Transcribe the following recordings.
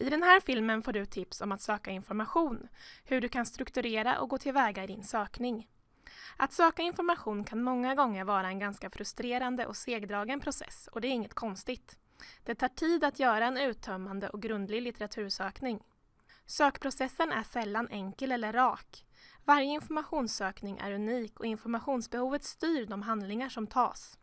I den här filmen får du tips om att söka information, hur du kan strukturera och gå tillväga i din sökning. Att söka information kan många gånger vara en ganska frustrerande och segdragen process och det är inget konstigt. Det tar tid att göra en uttömmande och grundlig litteratursökning. Sökprocessen är sällan enkel eller rak. Varje informationssökning är unik och informationsbehovet styr de handlingar som tas.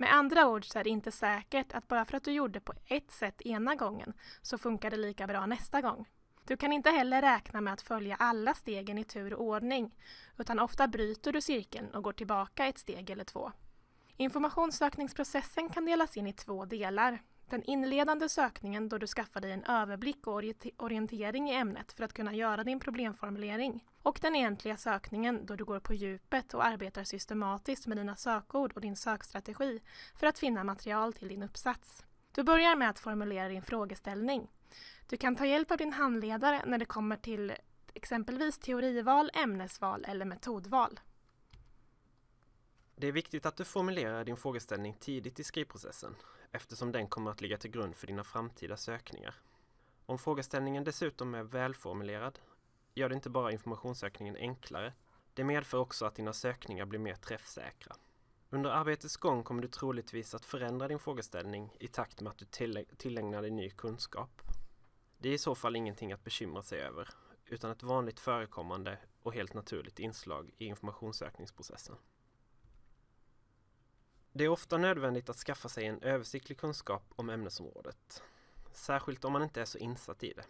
Med andra ord så är det inte säkert att bara för att du gjorde på ett sätt ena gången så funkar det lika bra nästa gång. Du kan inte heller räkna med att följa alla stegen i tur och ordning, utan ofta bryter du cirkeln och går tillbaka ett steg eller två. Informationssökningsprocessen kan delas in i två delar. Den inledande sökningen då du skaffar dig en överblick och orientering i ämnet för att kunna göra din problemformulering. Och den egentliga sökningen då du går på djupet och arbetar systematiskt med dina sökord och din sökstrategi för att finna material till din uppsats. Du börjar med att formulera din frågeställning. Du kan ta hjälp av din handledare när det kommer till exempelvis teorival, ämnesval eller metodval. Det är viktigt att du formulerar din frågeställning tidigt i skrivprocessen eftersom den kommer att ligga till grund för dina framtida sökningar. Om frågeställningen dessutom är välformulerad gör det inte bara informationssökningen enklare, det medför också att dina sökningar blir mer träffsäkra. Under arbetets gång kommer du troligtvis att förändra din frågeställning i takt med att du tillägnar dig ny kunskap. Det är i så fall ingenting att bekymra sig över, utan ett vanligt förekommande och helt naturligt inslag i informationssökningsprocessen. Det är ofta nödvändigt att skaffa sig en översiktlig kunskap om ämnesområdet, särskilt om man inte är så insatt i det.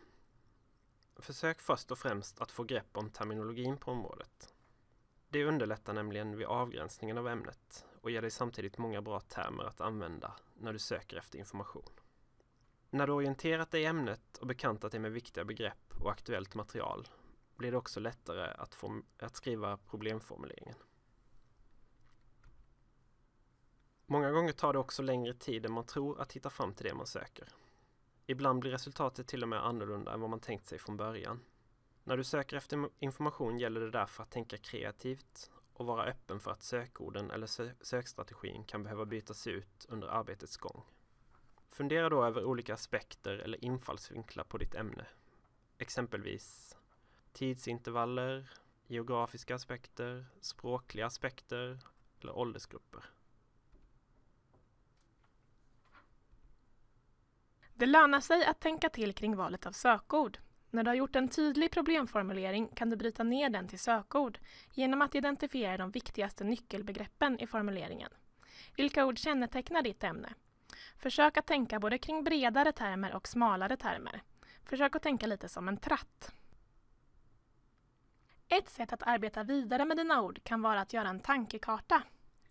Försök först och främst att få grepp om terminologin på området. Det underlättar nämligen vid avgränsningen av ämnet och ger dig samtidigt många bra termer att använda när du söker efter information. När du orienterat dig i ämnet och bekantat dig med viktiga begrepp och aktuellt material blir det också lättare att, att skriva problemformuleringen. Många gånger tar det också längre tid än man tror att hitta fram till det man söker. Ibland blir resultatet till och med annorlunda än vad man tänkt sig från början. När du söker efter information gäller det därför att tänka kreativt och vara öppen för att sökorden eller sö sökstrategin kan behöva bytas ut under arbetets gång. Fundera då över olika aspekter eller infallsvinklar på ditt ämne. Exempelvis tidsintervaller, geografiska aspekter, språkliga aspekter eller åldersgrupper. Det lönar sig att tänka till kring valet av sökord. När du har gjort en tydlig problemformulering kan du bryta ner den till sökord genom att identifiera de viktigaste nyckelbegreppen i formuleringen. Vilka ord kännetecknar ditt ämne? Försök att tänka både kring bredare termer och smalare termer. Försök att tänka lite som en tratt. Ett sätt att arbeta vidare med dina ord kan vara att göra en tankekarta.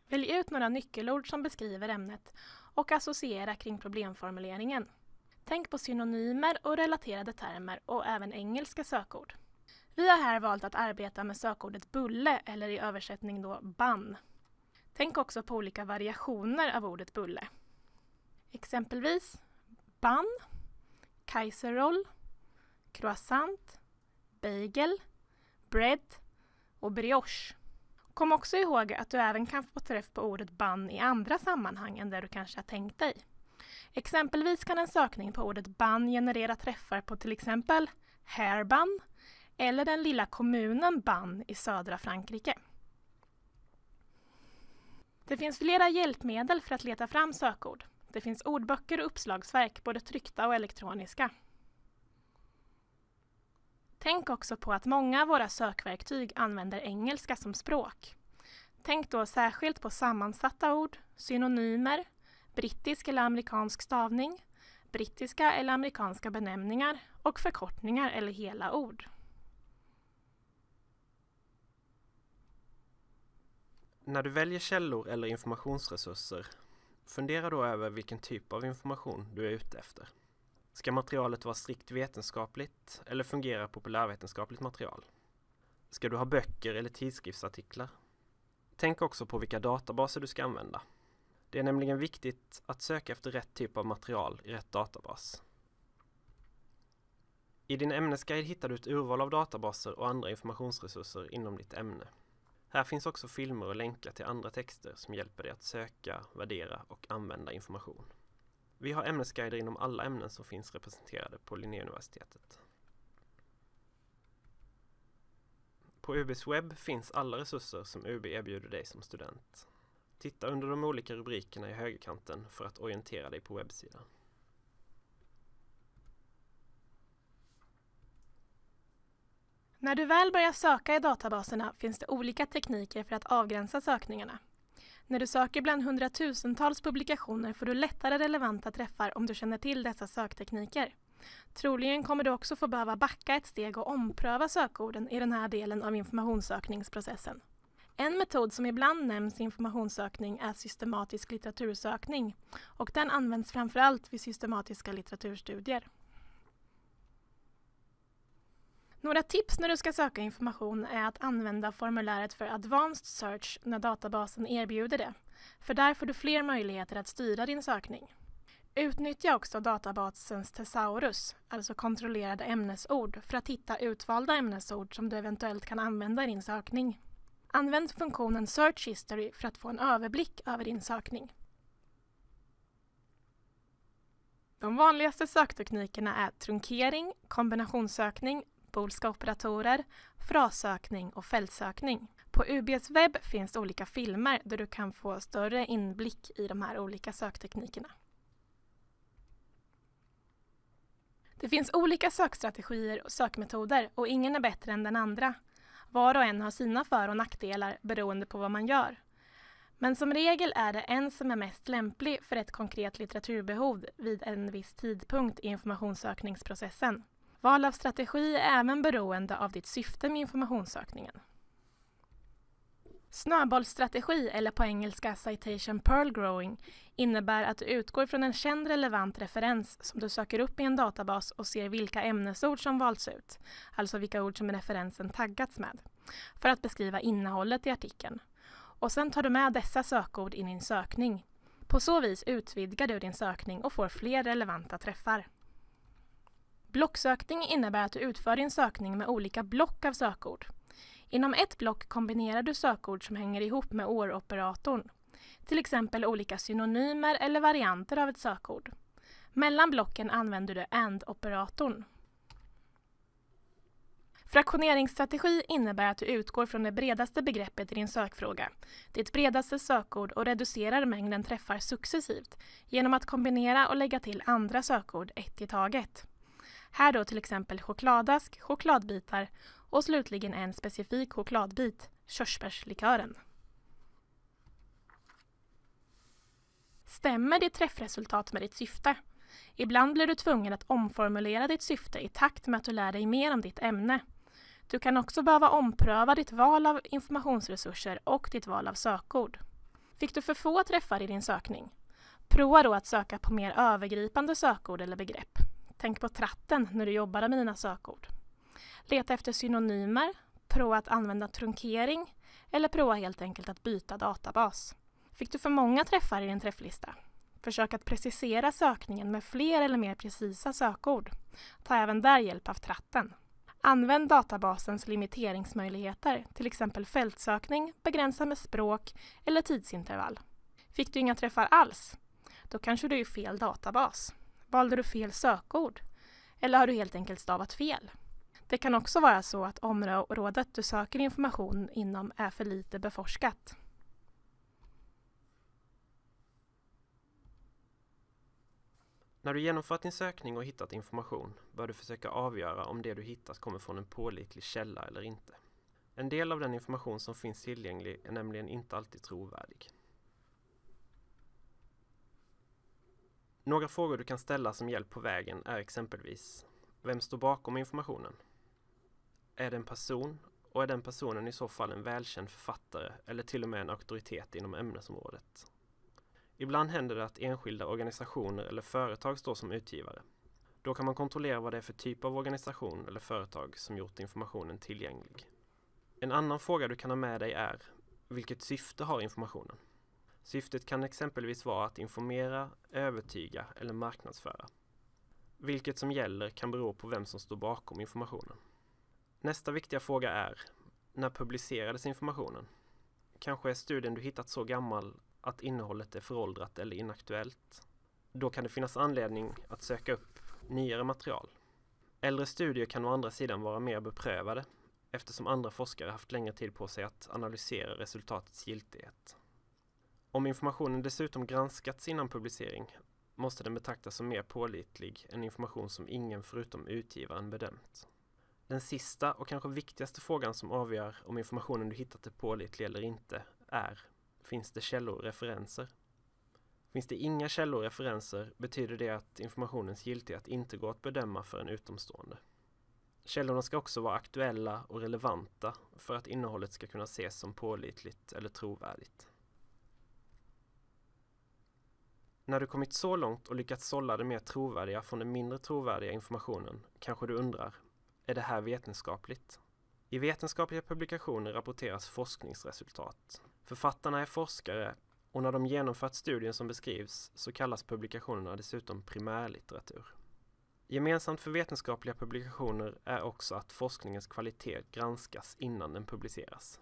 Välj ut några nyckelord som beskriver ämnet och associera kring problemformuleringen. Tänk på synonymer och relaterade termer och även engelska sökord. Vi har här valt att arbeta med sökordet bulle eller i översättning då bann. Tänk också på olika variationer av ordet bulle. Exempelvis bann, kaiserroll, croissant, bagel, bread och brioche. Kom också ihåg att du även kan få träff på ordet bann i andra sammanhang än där du kanske har tänkt dig. Exempelvis kan en sökning på ordet ban generera träffar på till exempel Hairban eller den lilla kommunen ban i södra Frankrike. Det finns flera hjälpmedel för att leta fram sökord. Det finns ordböcker och uppslagsverk, både tryckta och elektroniska. Tänk också på att många av våra sökverktyg använder engelska som språk. Tänk då särskilt på sammansatta ord, synonymer, brittisk eller amerikansk stavning, brittiska eller amerikanska benämningar och förkortningar eller hela ord. När du väljer källor eller informationsresurser, fundera då över vilken typ av information du är ute efter. Ska materialet vara strikt vetenskapligt eller fungera populärvetenskapligt material? Ska du ha böcker eller tidskriftsartiklar? Tänk också på vilka databaser du ska använda. Det är nämligen viktigt att söka efter rätt typ av material i rätt databas. I din ämnesguide hittar du ett urval av databaser och andra informationsresurser inom ditt ämne. Här finns också filmer och länkar till andra texter som hjälper dig att söka, värdera och använda information. Vi har ämnesguider inom alla ämnen som finns representerade på Linnéuniversitetet. På UBs webb finns alla resurser som UB erbjuder dig som student. Titta under de olika rubrikerna i högerkanten för att orientera dig på webbsidan. När du väl börjar söka i databaserna finns det olika tekniker för att avgränsa sökningarna. När du söker bland hundratusentals publikationer får du lättare relevanta träffar om du känner till dessa söktekniker. Troligen kommer du också få behöva backa ett steg och ompröva sökorden i den här delen av informationssökningsprocessen. En metod som ibland nämns i informationssökning är systematisk litteratursökning och den används framförallt vid systematiska litteraturstudier. Några tips när du ska söka information är att använda formuläret för Advanced Search när databasen erbjuder det, för där får du fler möjligheter att styra din sökning. Utnyttja också databasens Thesaurus, alltså kontrollerade ämnesord, för att hitta utvalda ämnesord som du eventuellt kan använda i din sökning. Använd funktionen Search History för att få en överblick över din sökning. De vanligaste sökteknikerna är trunkering, kombinationssökning, boolska operatorer, frassökning och fältsökning. På UBs webb finns olika filmer där du kan få större inblick i de här olika sökteknikerna. Det finns olika sökstrategier och sökmetoder och ingen är bättre än den andra. Var och en har sina för och nackdelar beroende på vad man gör. Men som regel är det en som är mest lämplig för ett konkret litteraturbehov vid en viss tidpunkt i informationssökningsprocessen. Val av strategi är även beroende av ditt syfte med informationssökningen. Snöbollsstrategi, eller på engelska citation pearl growing, innebär att du utgår från en känd relevant referens som du söker upp i en databas och ser vilka ämnesord som valts ut, alltså vilka ord som referensen taggats med, för att beskriva innehållet i artikeln. Och sen tar du med dessa sökord i din sökning. På så vis utvidgar du din sökning och får fler relevanta träffar. Blocksökning innebär att du utför din sökning med olika block av sökord. Inom ett block kombinerar du sökord som hänger ihop med OR-operatorn. Till exempel olika synonymer eller varianter av ett sökord. Mellan blocken använder du AND-operatorn. Fraktioneringsstrategi innebär att du utgår från det bredaste begreppet i din sökfråga, ditt bredaste sökord och reducerar mängden träffar successivt genom att kombinera och lägga till andra sökord ett i taget. Här då till exempel chokladask, chokladbitar och slutligen en specifik chokladbit, körsbärslikören. Stämmer ditt träffresultat med ditt syfte? Ibland blir du tvungen att omformulera ditt syfte i takt med att du lär dig mer om ditt ämne. Du kan också behöva ompröva ditt val av informationsresurser och ditt val av sökord. Fick du för få träffar i din sökning? Prova då att söka på mer övergripande sökord eller begrepp. Tänk på tratten när du jobbar med dina sökord. Leta efter synonymer, prova att använda trunkering eller prova helt enkelt att byta databas. Fick du för många träffar i din träfflista? Försök att precisera sökningen med fler eller mer precisa sökord. Ta även där hjälp av tratten. Använd databasens limiteringsmöjligheter, till exempel fältsökning, begränsa med språk eller tidsintervall. Fick du inga träffar alls? Då kanske du är i fel databas. Valde du fel sökord? Eller har du helt enkelt stavat fel? Det kan också vara så att området du söker information inom är för lite beforskat. När du genomfört din sökning och hittat information bör du försöka avgöra om det du hittat kommer från en pålitlig källa eller inte. En del av den information som finns tillgänglig är nämligen inte alltid trovärdig. Några frågor du kan ställa som hjälp på vägen är exempelvis Vem står bakom informationen? Är det en person och är den personen i så fall en välkänd författare eller till och med en auktoritet inom ämnesområdet? Ibland händer det att enskilda organisationer eller företag står som utgivare. Då kan man kontrollera vad det är för typ av organisation eller företag som gjort informationen tillgänglig. En annan fråga du kan ha med dig är Vilket syfte har informationen? Syftet kan exempelvis vara att informera, övertyga eller marknadsföra. Vilket som gäller kan bero på vem som står bakom informationen. Nästa viktiga fråga är När publicerades informationen? Kanske är studien du hittat så gammal att innehållet är föråldrat eller inaktuellt. Då kan det finnas anledning att söka upp nyare material. Äldre studier kan å andra sidan vara mer beprövade eftersom andra forskare haft längre tid på sig att analysera resultatets giltighet. Om informationen dessutom granskats innan publicering måste den betraktas som mer pålitlig än information som ingen förutom utgivaren bedömt. Den sista och kanske viktigaste frågan som avgör om informationen du hittat är pålitlig eller inte är Finns det källor och referenser? Finns det inga källor och referenser betyder det att informationens giltighet inte går att bedöma för en utomstående. Källorna ska också vara aktuella och relevanta för att innehållet ska kunna ses som pålitligt eller trovärdigt. När du kommit så långt och lyckats sålla det mer trovärdiga från den mindre trovärdiga informationen kanske du undrar, är det här vetenskapligt? I vetenskapliga publikationer rapporteras forskningsresultat. Författarna är forskare och när de genomfört studien som beskrivs så kallas publikationerna dessutom primärlitteratur. Gemensamt för vetenskapliga publikationer är också att forskningens kvalitet granskas innan den publiceras.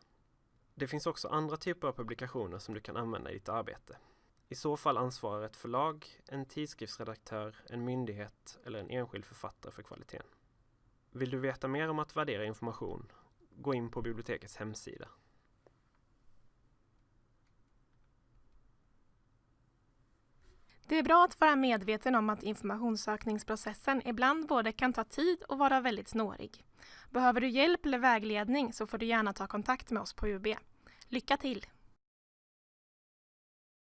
Det finns också andra typer av publikationer som du kan använda i ditt arbete. I så fall ansvarar ett förlag, en tidskriftsredaktör, en myndighet eller en enskild författare för kvaliteten. Vill du veta mer om att värdera information? Gå in på bibliotekets hemsida. Det är bra att vara medveten om att informationssökningsprocessen ibland både kan ta tid och vara väldigt snårig. Behöver du hjälp eller vägledning så får du gärna ta kontakt med oss på UB. Lycka till!